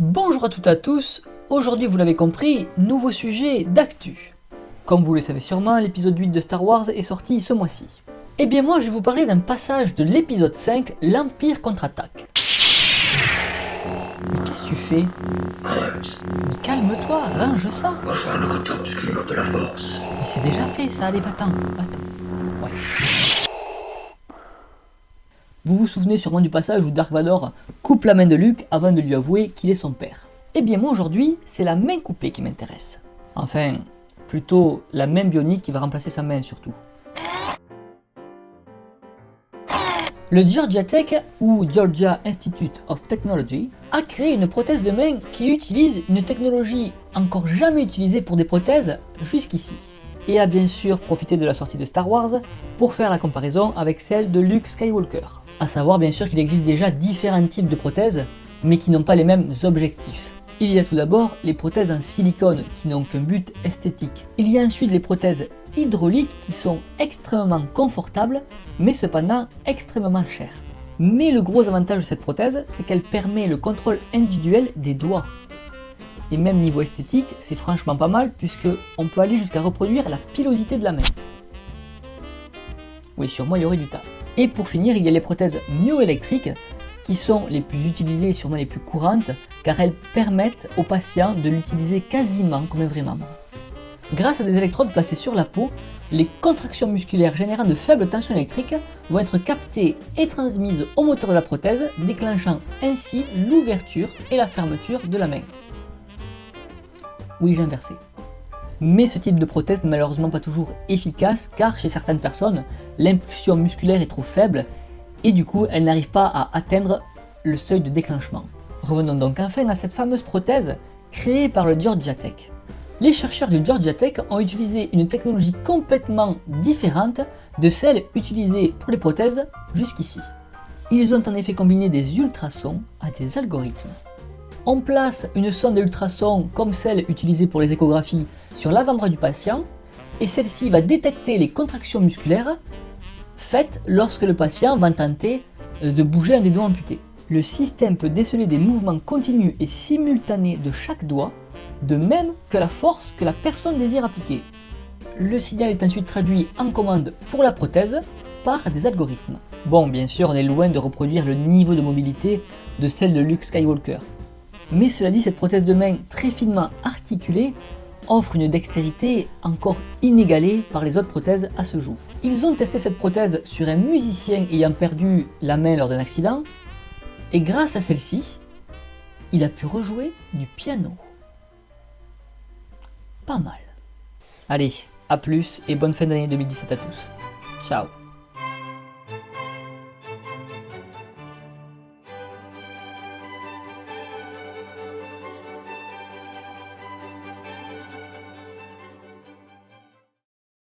Bonjour à toutes et à tous, aujourd'hui vous l'avez compris, nouveau sujet d'actu. Comme vous le savez sûrement, l'épisode 8 de Star Wars est sorti ce mois-ci. Eh bien moi je vais vous parler d'un passage de l'épisode 5, l'Empire contre-attaque. Mais qu'est-ce que tu fais? Mais calme-toi, range ça Rejoins le côté obscur de la force. Mais c'est déjà fait ça, allez va-t'en, va-t'en. Ouais. Vous vous souvenez sûrement du passage où Dark Vador coupe la main de Luke avant de lui avouer qu'il est son père. Eh bien moi aujourd'hui, c'est la main coupée qui m'intéresse. Enfin, plutôt la main bionique qui va remplacer sa main surtout. Le Georgia Tech, ou Georgia Institute of Technology, a créé une prothèse de main qui utilise une technologie encore jamais utilisée pour des prothèses jusqu'ici et a bien sûr profité de la sortie de Star Wars pour faire la comparaison avec celle de Luke Skywalker. A savoir bien sûr qu'il existe déjà différents types de prothèses, mais qui n'ont pas les mêmes objectifs. Il y a tout d'abord les prothèses en silicone qui n'ont qu'un but esthétique. Il y a ensuite les prothèses hydrauliques qui sont extrêmement confortables, mais cependant extrêmement chères. Mais le gros avantage de cette prothèse, c'est qu'elle permet le contrôle individuel des doigts. Et même niveau esthétique, c'est franchement pas mal puisque on peut aller jusqu'à reproduire la pilosité de la main. Oui, moi il y aurait du taf. Et pour finir, il y a les prothèses myoélectriques qui sont les plus utilisées et sûrement les plus courantes car elles permettent aux patients de l'utiliser quasiment comme un vrai membre. Grâce à des électrodes placées sur la peau, les contractions musculaires générant de faibles tensions électriques vont être captées et transmises au moteur de la prothèse, déclenchant ainsi l'ouverture et la fermeture de la main. Oui, j'ai inversé. Mais ce type de prothèse n'est malheureusement pas toujours efficace car chez certaines personnes, l'impulsion musculaire est trop faible et du coup elle n'arrive pas à atteindre le seuil de déclenchement. Revenons donc enfin à cette fameuse prothèse créée par le Georgia Tech. Les chercheurs du Georgia Tech ont utilisé une technologie complètement différente de celle utilisée pour les prothèses jusqu'ici. Ils ont en effet combiné des ultrasons à des algorithmes. On place une sonde d'ultrasons comme celle utilisée pour les échographies sur l'avant-bras du patient et celle-ci va détecter les contractions musculaires faites lorsque le patient va tenter euh, de bouger un des doigts amputés. Le système peut déceler des mouvements continus et simultanés de chaque doigt, de même que la force que la personne désire appliquer. Le signal est ensuite traduit en commande pour la prothèse par des algorithmes. Bon, bien sûr, on est loin de reproduire le niveau de mobilité de celle de Luke Skywalker, mais cela dit, cette prothèse de main très finement articulée offre une dextérité encore inégalée par les autres prothèses à ce jour. Ils ont testé cette prothèse sur un musicien ayant perdu la main lors d'un accident, et grâce à celle-ci, il a pu rejouer du piano. Pas mal. Allez, à plus et bonne fin d'année 2017 à tous. Ciao